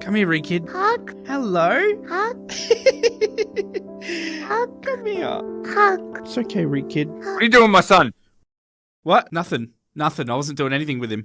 Come here, Red Kid. Hug, Hello. hug, hug, Come here. hug. It's okay, reikid What are you doing, my son? What? Nothing. Nothing. I wasn't doing anything with him.